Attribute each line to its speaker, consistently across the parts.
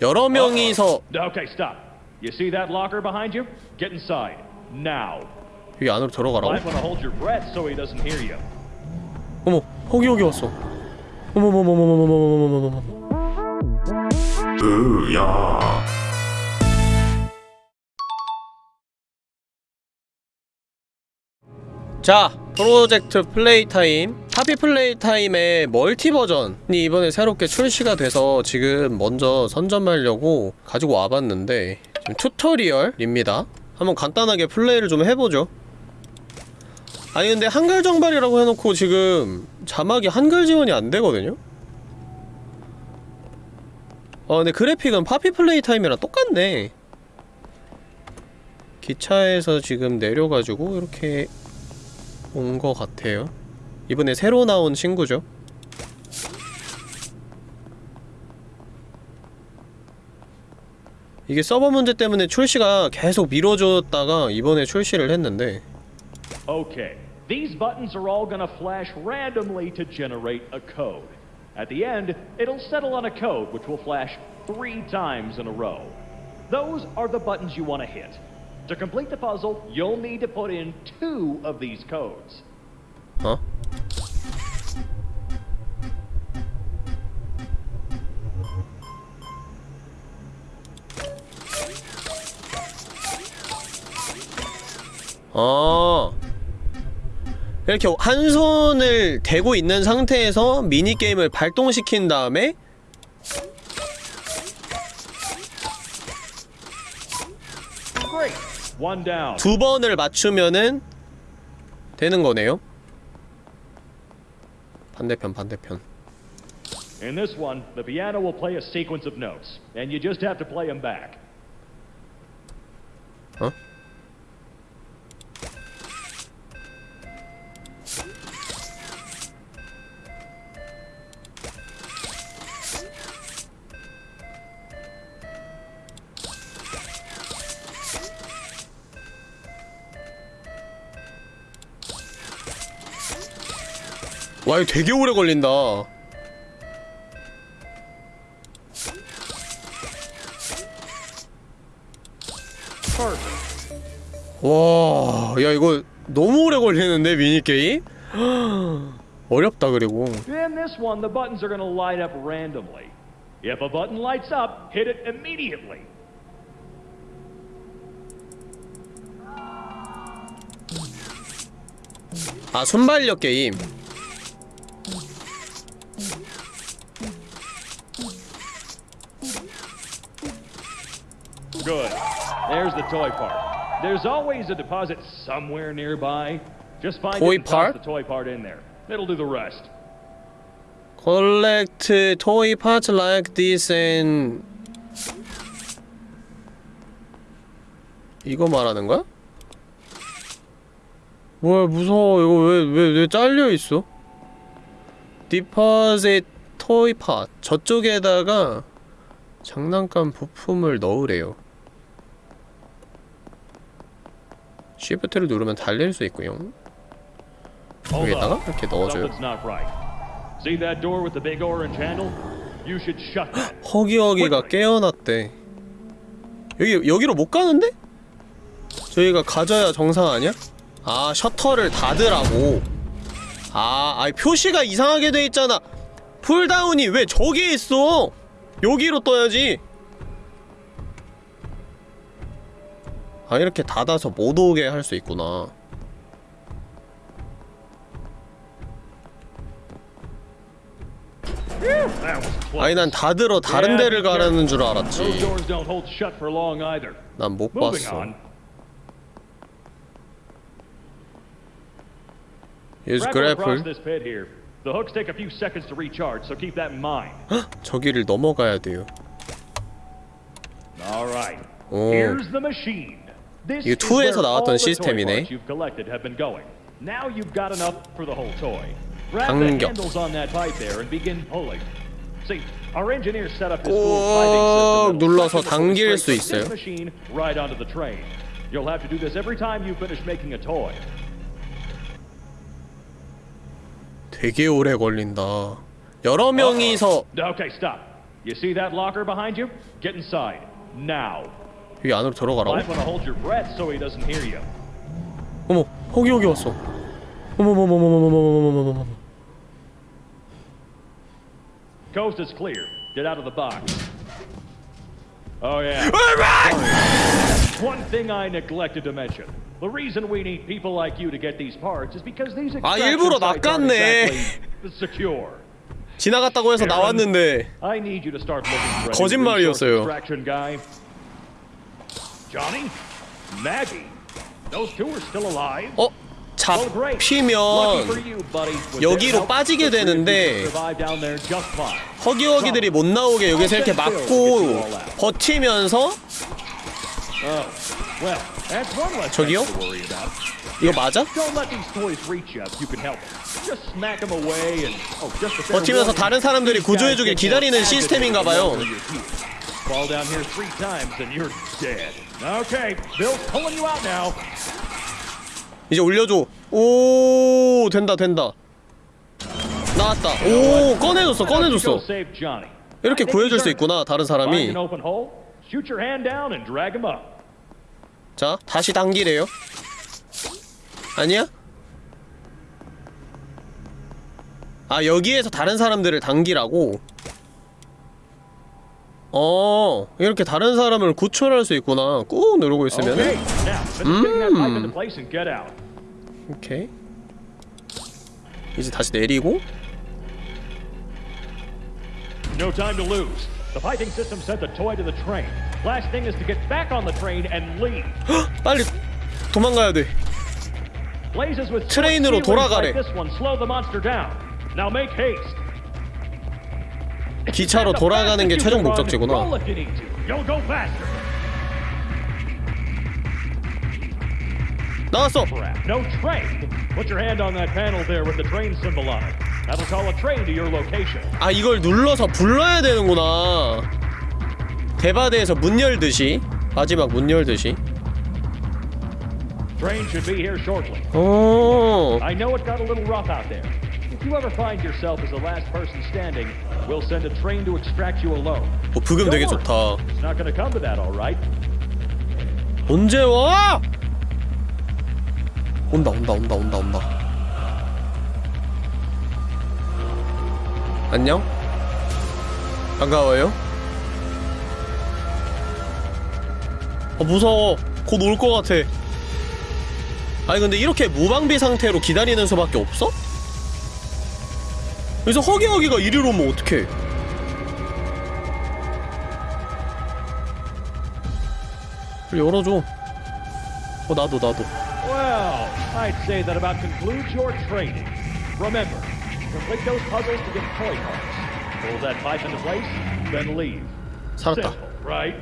Speaker 1: 여러 명이서
Speaker 2: Okay, stop. You see that locker behind you? Get inside. Now.
Speaker 1: 여기 안으로 들어가라고?
Speaker 2: Might want to hold your breath so he doesn't hear you.
Speaker 1: 어머 허기 여기 왔어 어머머머머머머머머머머머머
Speaker 3: 으야
Speaker 1: 자 Project Playtime Poppy Playtime의 멀티 버전이 이번에 새롭게 출시가 돼서 지금 먼저 선점하려고 가지고 와봤는데 지금 tutorial입니다. 한번 간단하게 플레이를 좀 해보죠. 아니 근데 한글 정발이라고 해놓고 지금 자막이 한글 지원이 안 되거든요? 어 근데 그래픽은 파피 플레이 타임이랑 똑같네. 기차에서 지금 내려가지고 이렇게 온 것 같아요 이번에 새로 나온 친구죠 이게 서버 문제 때문에 출시가 계속 미뤄졌다가 이번에 출시를 했는데
Speaker 2: Okay. These buttons are all going to flash randomly to generate a code. At the end, it'll settle on a code which will flash three times in a row. Those are the buttons you want to hit. To complete the puzzle, you'll need to put in two of these codes.
Speaker 1: 어? 어 이렇게 한 손을 대고 있는 상태에서 미니게임을 발동시킨 다음에. 두 번을 맞추면은 되는 거네요 반대편 반대편
Speaker 2: In this one, the piano will play a sequence of notes, and you just have to play them back.
Speaker 1: 와 이거 되게 오래 걸린다 와, 야 이거 너무 오래 걸리는데 미니 게임? 어렵다 그리고
Speaker 2: In this one, the buttons are going to light up randomly. If a button lights up, hit it immediately.
Speaker 1: 아 순발력 게임
Speaker 2: There's the toy part. There's always a deposit somewhere nearby. Just find
Speaker 1: Toy
Speaker 2: it and
Speaker 1: part?
Speaker 2: the toy part in there. It'll do the rest.
Speaker 1: collect toy parts like this and 이거 말하는 거야? 뭐야 무서워 이거 왜왜왜 잘려 있어? deposit toy part 저쪽에다가 장난감 부품을 넣으래요. Shift를 누르면 달릴 수 있고요. 여기다가
Speaker 2: up.
Speaker 1: 이렇게 넣어줘요. 허기허기가 깨어났대. 여기 여기로 못 가는데? 저희가 가져야 정상 아니야? 아 셔터를 닫으라고. 아, 아이 표시가 이상하게 돼 있잖아. pull down이 왜 저기에 있어? 여기로 떠야지. 아 이렇게 닫아서 못 오게 할 수 있구나. 아니 난 닫으러 다른 데를 가라는 줄 알았지. 난 못 봤어. Use grapple. 저기를 넘어가야 돼요. 오. 이 2에서 나왔던 시스템이네.
Speaker 2: 강력.
Speaker 1: 꼭 눌러서 당길 수 있어요.
Speaker 2: You'll have to do this every time you finish making a toy.
Speaker 1: 되게 오래 걸린다. 여러 명이서
Speaker 2: Okay, stop. You see that locker behind you? Get inside now.
Speaker 1: 여기 안으로 들어가라고? 어머 허기 허기 왔어 어머머머머머머머머머머머머
Speaker 2: Coast is clear. Get out of the box. Oh, yeah. One thing I neglected to mention. The reason we need people like you to get these parts is because these
Speaker 1: 아, 일부러 낚았네.
Speaker 2: exactly secure.
Speaker 1: 지나갔다고 해서 나왔는데
Speaker 2: I need you to start looking for a new
Speaker 1: 거짓말이었어요.
Speaker 2: Johnny, Maggie. Those two are still alive.
Speaker 1: 어? 잡히면 여기로 빠지게 되는데 허기허기들이 못 나오게 여기서 이렇게 막고 버티면서 저기요? 이거 맞아? 버티면서 다른 사람들이 구조해주길 기다리는 시스템인가봐요
Speaker 2: Okay, Bill's pulling you out now.
Speaker 1: 이제 올려줘 오 된다 된다 나왔다 오 꺼내줬어 꺼내줬어? 이렇게 구해줄 수. 있구나 다른 사람이. 자 다시 당기래요 아니야? 아 여기에서 다른 사람들을 당기라고? 어 이렇게 다른 사람을 구출할 수 있구나 꾹 누르고 있으면
Speaker 2: out.
Speaker 1: 오케이 이제 다시 내리고
Speaker 2: No time to lose. The piping system sent the toy to the train. Last thing is to get back on the train and leave.
Speaker 1: 빨리 도망가야 돼 트레인으로 돌아가래.
Speaker 2: Now make haste.
Speaker 1: 기차로 돌아가는 게 최종 목적지구나. 나왔어.
Speaker 2: No train. Put your hand on that panel there with the train symbol on it. That'll call a train to your location.
Speaker 1: 아 이걸 눌러서 불러야 되는구나 대바대에서 문 열듯이 마지막 문 열듯이
Speaker 2: Train should be here shortly.
Speaker 1: 어
Speaker 2: I know it got a little rough out there.
Speaker 1: 어, 브금 되게 좋다? 언제 와? 온다 온다 온다 온다 온다 안녕? 반가워요? 아 무서워 곧 올 것 같아 아니 근데 이렇게 무방비 상태로 기다리는 수밖에 없어? 여기서 허기허기가 이리로 오면 어떡해 열어줘 어 나도 나도
Speaker 2: Well, I'd say that about concludes your training. Remember, complete those puzzles to get toy parts. Pull that pipe into place, then leave.
Speaker 1: 살았다
Speaker 2: Simple, right?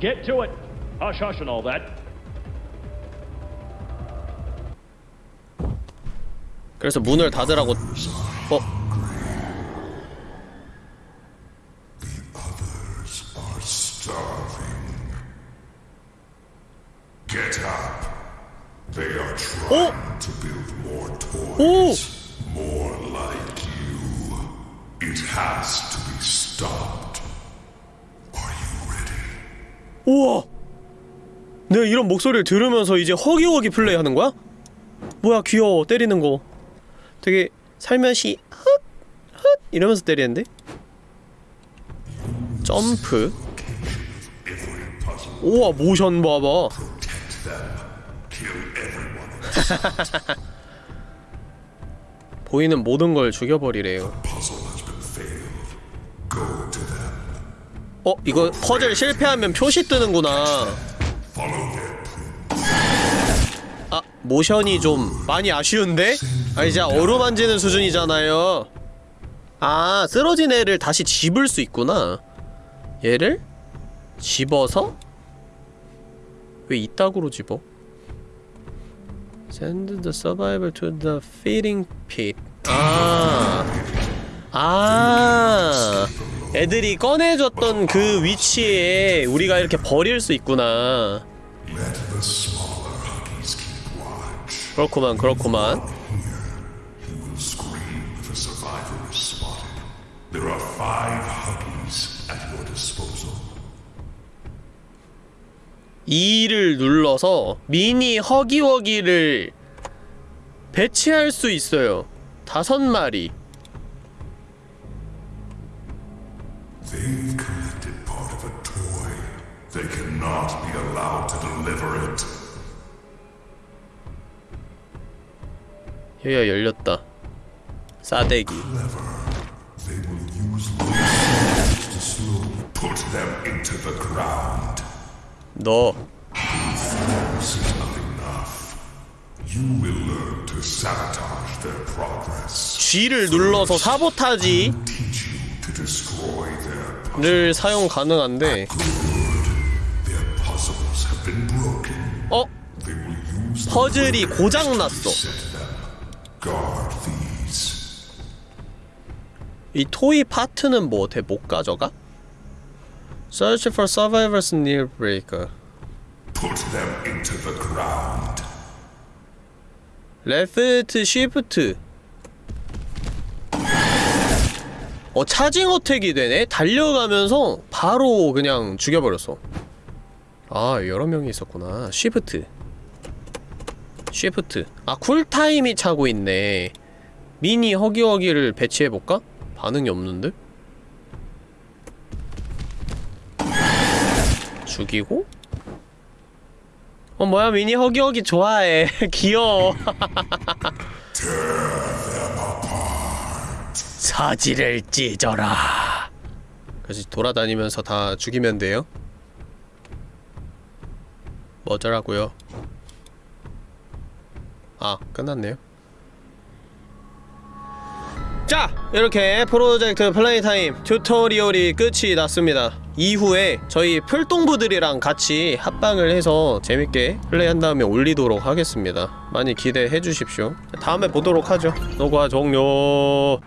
Speaker 2: Get to it. Hush, hush, and all that.
Speaker 1: 그래서 문을 닫으라고 어?
Speaker 3: Get up. They are trying
Speaker 1: 어?
Speaker 3: to build more toys.
Speaker 1: 오!
Speaker 3: More like you. It has to be stopped. Are you ready?
Speaker 1: 우와! 내가 이런 목소리를 들으면서 이제 허기허기 플레이 하는 거야? 뭐야 귀여워 때리는 거 되게 살며시 헛! 헛! 이러면서 때리는데? 점프 우와 모션 봐봐 보이는 모든 걸 죽여버리래요. 어? 이거 퍼즐 실패하면 표시 뜨는구나 아 모션이 좀 많이 아쉬운데? 아 이제 어루만지는 수준이잖아요 아 쓰러진 애를 다시 집을 수 있구나 얘를 집어서 왜 이따구로 집어? Send the survivor to the feeding pit 아 아, 애들이 꺼내줬던 그 위치에 우리가 이렇게 버릴 수 있구나. 그렇구만, 그렇구만. 2를 눌러서 미니 허기워기를 배치할 수 있어요. 다섯 마리. 여기가 열렸다. 싸대기.
Speaker 3: They will use light to slowly put them into the ground.
Speaker 1: 너. G를 눌러서 사보타지를 사용 가능한데. 어? 퍼즐이 고장났어. 이 토이 파트는 뭐 어떻게 못 가져가? Search for survivors near breaker.
Speaker 3: Put them into the ground.
Speaker 1: Left Shift 어 차징 어택이 되네? 달려가면서 바로 그냥 죽여버렸어 아 여러 명이 있었구나 Shift Shift 아 쿨타임이 차고 있네 미니 허기허기를 배치해볼까? 반응이 없는데? 죽이고? 어 뭐야 미니? 허기허기 좋아해. 귀여워. 사지를 찢어라. 그래서 돌아다니면서 다 죽이면 돼요? 뭐더라고요? 아 끝났네요. 자 이렇게 Project Playtime tutorial이 끝이 났습니다 이후에 저희 풀동부들이랑 같이 합방을 해서 재밌게 플레이한 다음에 올리도록 하겠습니다. 많이 기대해 주십시오. 다음에 보도록 하죠. 녹화 종료